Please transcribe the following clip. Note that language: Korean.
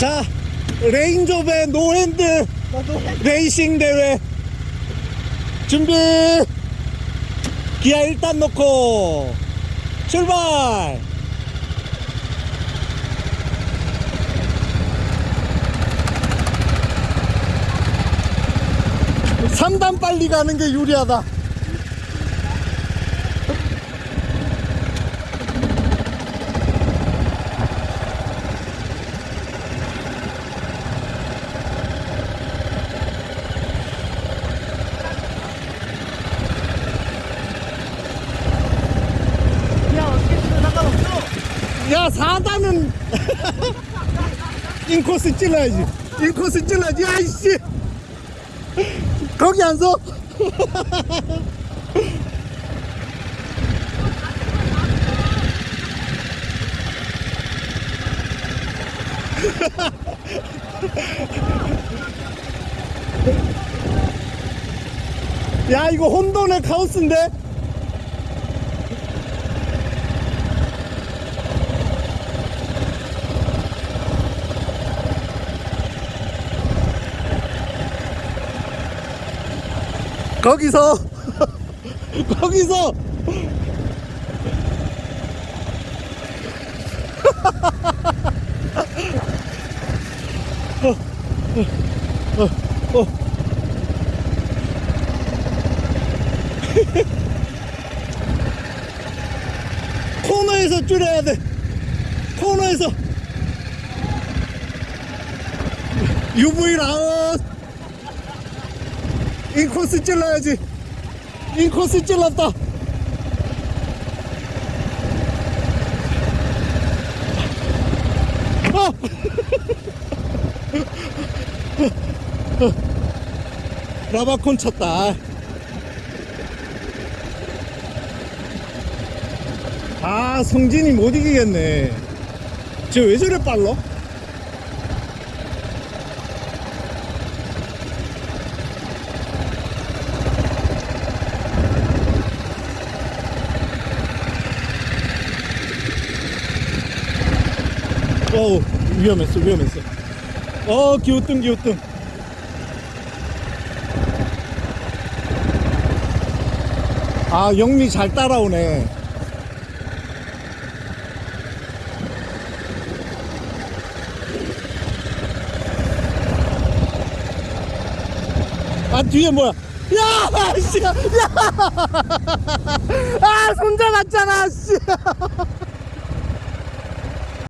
자 레인저의 노핸드 레이싱 대회. 준비. 기아 일단 놓고 출발. 삼단 빨리 가는 게 유리하다 야 어떻게 쓰면 상관없어 야 4단은 인코스 찔러야지. 인코스 찔러야지. 아이씨. 거기 안 서? 야 이거 혼돈의 카오스인데 거기서. 거기서. 코너에서 줄여야 돼. 코너에서. UV 라운 인코스 찔러야지 인코스 찔렀다 아! 라바콘 쳤다 아 성진이 못 이기겠네 저왜 저래 빨라? 어우 위험했어 위험했어. 어 기우뚱 기우뚱 아 영미 잘 따라오네. 아 뒤에 뭐야? 야 씨, 야! 아 손자 같잖아 씨